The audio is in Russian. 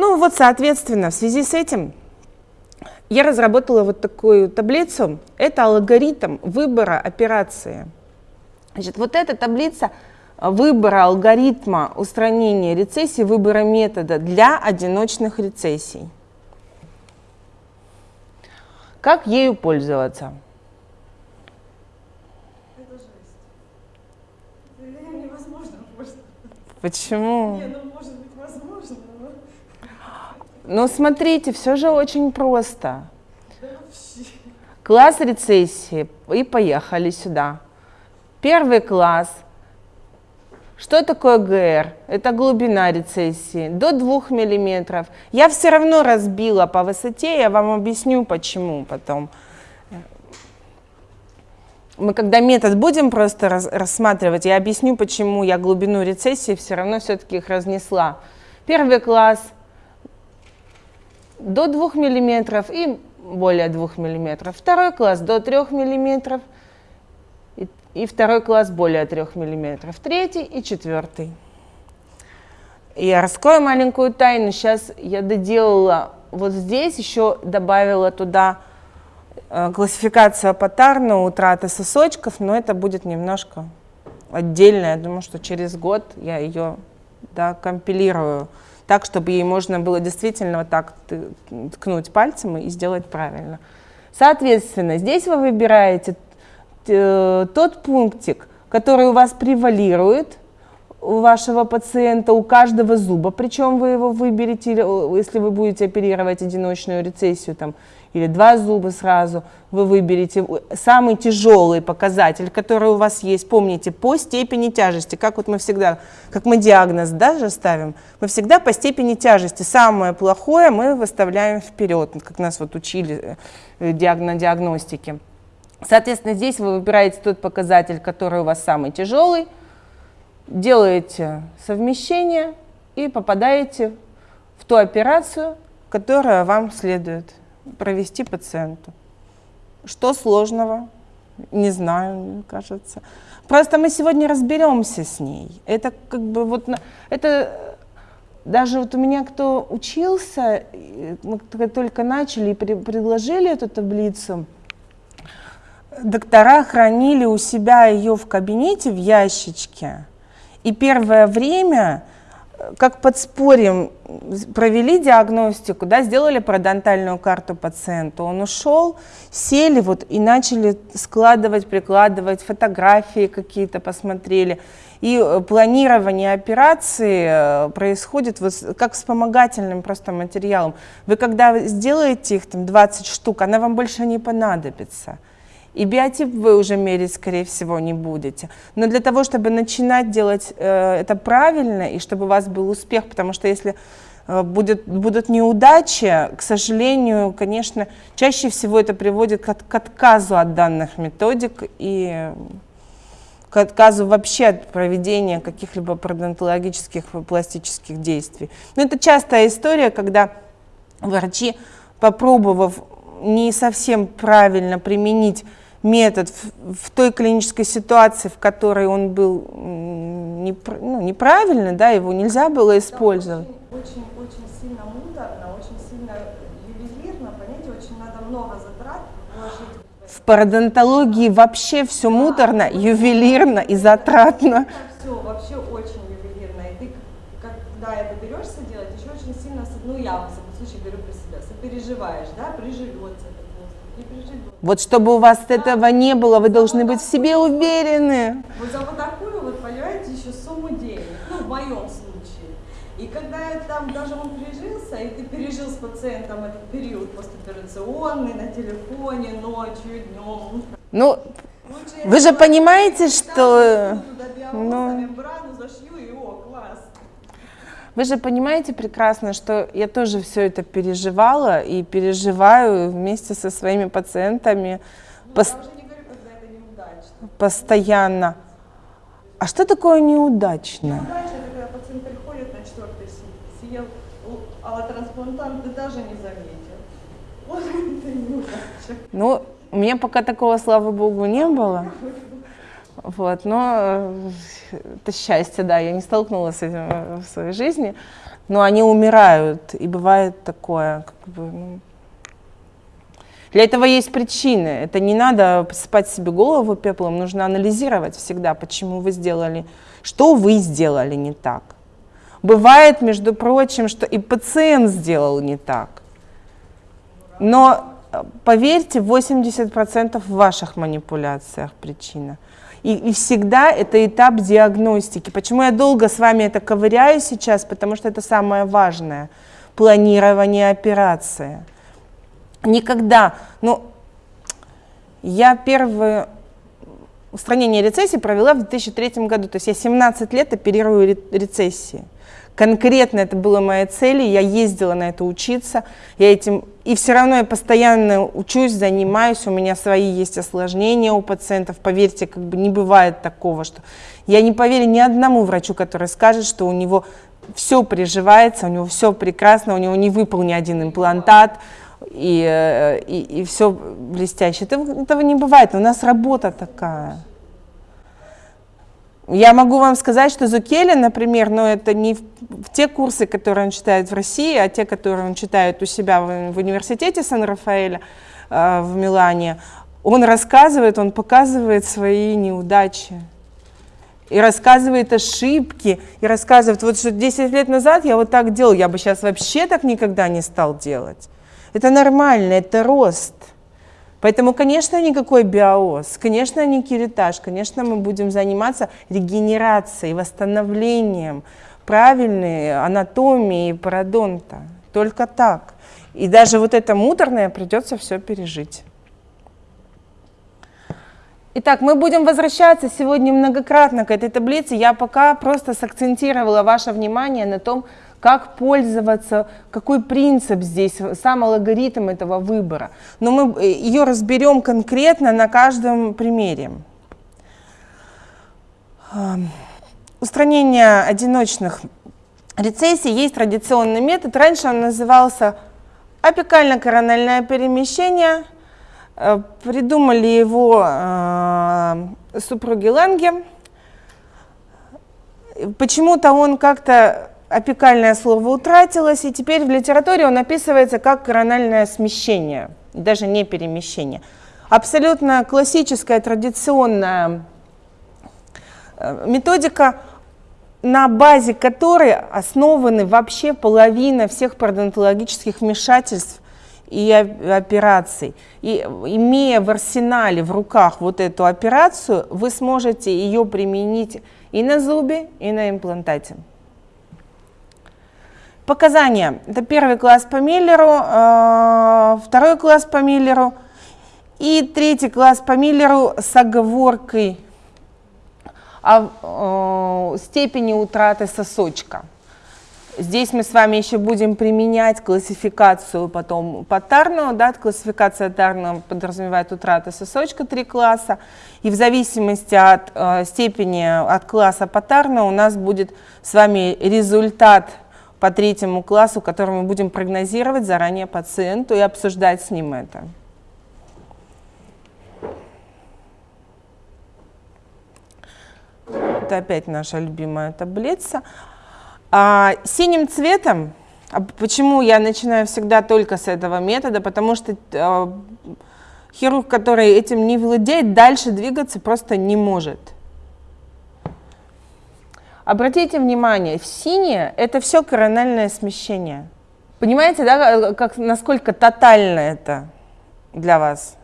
Ну вот, соответственно, в связи с этим я разработала вот такую таблицу. Это алгоритм выбора операции. Значит, вот эта таблица выбора алгоритма устранения рецессии, выбора метода для одиночных рецессий. Как ею пользоваться? Это жесть. Это невозможно пользоваться. Почему? Не, ну может быть возможно, но Ну, смотрите, все же очень просто. Класс рецессии. И поехали сюда. Первый класс. Что такое ГР? Это глубина рецессии. До 2 миллиметров. Я все равно разбила по высоте, я вам объясню почему потом. Мы когда метод будем просто раз- рассматривать, я объясню, почему я глубину рецессии все равно все-таки их разнесла. Первый класс до 2 миллиметров и более 2 миллиметров. Второй класс до 3 миллиметров и, второй класс более 3 миллиметров. Третий и четвертый. Я раскрою маленькую тайну. Сейчас я доделала вот здесь, еще добавила туда э, классификацию апатарна, утраты сосочков, но это будет немножко отдельно. Я думаю, что через год я ее да, компилирую так, чтобы ей можно было действительно вот так ткнуть пальцем и сделать правильно. Соответственно, здесь вы выбираете э, тот пунктик, который у вас превалирует у вашего пациента, у каждого зуба, причем вы его выберете, э, если вы будете оперировать одиночную рецессию там, или два зуба сразу, вы выберете. Э, самый тяжелый показатель, который у вас есть, помните, по степени тяжести, как вот мы всегда, как мы диагноз даже ставим, мы всегда по степени тяжести, самое плохое мы выставляем вперед, как нас вот учили э, диаг- на диагностике. Соответственно, здесь вы выбираете тот показатель, который у вас самый тяжелый, делаете совмещение и попадаете в ту операцию, которая вам следует провести пациенту. Что сложного? Не знаю, мне кажется. Просто мы сегодня разберемся с ней. Это как бы вот, это даже вот у меня кто учился, мы только- начали и при- предложили эту таблицу, доктора хранили у себя ее в кабинете в ящичке. И первое время, как подспорьем, провели диагностику, да, сделали парадонтальную карту пациенту. Он ушел, сели вот и начали складывать, прикладывать, фотографии какие-то посмотрели. И э, планирование операции э, происходит вот как вспомогательным просто материалом. Вы когда сделаете их там 20 штук, она вам больше не понадобится. И биотип вы уже мерить, скорее всего, не будете. Но для того, чтобы начинать делать э, это правильно, и чтобы у вас был успех, потому что если э, будет, будут неудачи, к сожалению, конечно, чаще всего это приводит к, к отказу от данных методик и к отказу вообще от проведения каких-либо пародонтологических и пластических действий. Но это частая история, когда врачи, попробовав не совсем правильно применить метод в, в той клинической ситуации, в которой он был непр- ну, неправильный, да, его нельзя было использовать. Очень, очень, очень сильно муторно, очень сильно ювелирно, понимаете, очень надо много затрат вложить. в В пародонтологии вообще все муторно, ювелирно и затратно. Все вообще очень ювелирно. И ты, когда это берешься делать, еще очень сильно, ну я, во всяком случае, говорю про себя, сопереживаешь, да, приживется Вот чтобы у вас этого не было, вы должны быть в себе уверены. Вот за вот такую вот, понимаете, еще сумму денег, ну, в моем случае. И когда там даже он прижился, и ты пережил с пациентом этот период постоперационный, на телефоне, ночью, днем, Ну, лучше я Вы же понимаете, что- ну. мембрану зашью, и о, класс. Вы же понимаете прекрасно, что я тоже все это переживала и переживаю вместе со своими пациентами Ну, говорю, постоянно. А что такое неудачно? Неудачно, это когда пациент приходит на четвертый сутки, съел л- аллотрансплантант, ты даже не заметил. Вот это неудача. Ну, у меня пока такого, слава богу, не было. Вот, но э, это счастье, да, я не столкнулась с этим э, в своей жизни. но они умирают, и бывает такое. Как бы, ну. Для этого есть причины. Это не надо посыпать себе голову пеплом, нужно анализировать всегда, почему вы сделали, что вы сделали не так. Бывает, между прочим, что и пациент сделал не так. Но поверьте, 80% в ваших манипуляциях причина. И, и всегда это этап диагностики. Почему я долго с вами это ковыряю сейчас? Потому что это самое важное. Планирование операции. Никогда, ну, я первое устранение рецессии провела в 2003 году. То есть я 17 лет оперирую рецессии. Конкретно это было моей целью, я ездила на это учиться, я этим, и все равно я постоянно учусь, занимаюсь, у меня свои есть осложнения у пациентов, поверьте, как бы не бывает такого, что я не поверю ни одному врачу, который скажет, что у него все приживается, у него все прекрасно, у него не выпал ни один имплантат, и, э, и, и все блестяще. Это, этого не бывает, у нас работа такая. Я могу вам сказать, что Зукеля, например, но это не в те курсы, которые он читает в России, а те, которые он читает у себя в, в университете Сан-Рафаэля э, в Милане, он рассказывает, он показывает свои неудачи. И рассказывает ошибки, и рассказывает, вот что 10 лет назад я вот так делал, я бы сейчас вообще так никогда не стал делать. Это нормально, это рост. Поэтому, конечно, никакой биоз, конечно, не киритаж, конечно, мы будем заниматься регенерацией, восстановлением правильной анатомии пародонта. Только так. И даже вот это муторное придется все пережить. Итак, мы будем возвращаться сегодня многократно к этой таблице. Я пока просто сакцентировала ваше внимание на том, как пользоваться, какой принцип здесь, сам алгоритм этого выбора. Но мы э, ее разберем конкретно на каждом примере. Устранение одиночных рецессий есть традиционный метод. Раньше он назывался апикально-корональное перемещение. Э, придумали его э, супруги Ланге. Почему-то он как-то апикальное слово утратилось, и теперь в литературе он описывается как корональное смещение, даже не перемещение. Абсолютно классическая, традиционная э, методика, на базе которой основаны вообще половина всех пародонтологических вмешательств и операций. И имея в арсенале, в руках вот эту операцию, вы сможете ее применить и на зубе, и на имплантате. Показания. Это первый класс по Миллеру, э, второй класс по Миллеру и третий класс по Миллеру с оговоркой о э, степени утраты сосочка. Здесь мы с вами еще будем применять классификацию потом по Тарну. Да, классификация Тарну подразумевает утраты сосочка три класса. И в зависимости от э, степени, от класса по Тарну у нас будет с вами результат по третьему классу, который мы будем прогнозировать заранее пациенту и обсуждать с ним это. Это опять наша любимая таблица. А, синим цветом, а почему я начинаю всегда только с этого метода, потому что а, хирург, который этим не владеет, дальше двигаться просто не может. Обратите внимание, в синее это все корональное смещение. Понимаете, да, как, насколько тотально это для вас?